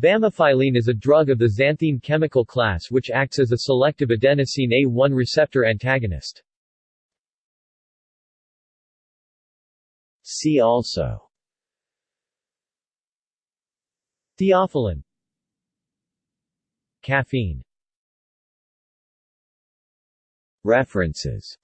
Bamifylline is a drug of the xanthine chemical class which acts as a selective adenosine A1 receptor antagonist. See also Theophylline Caffeine References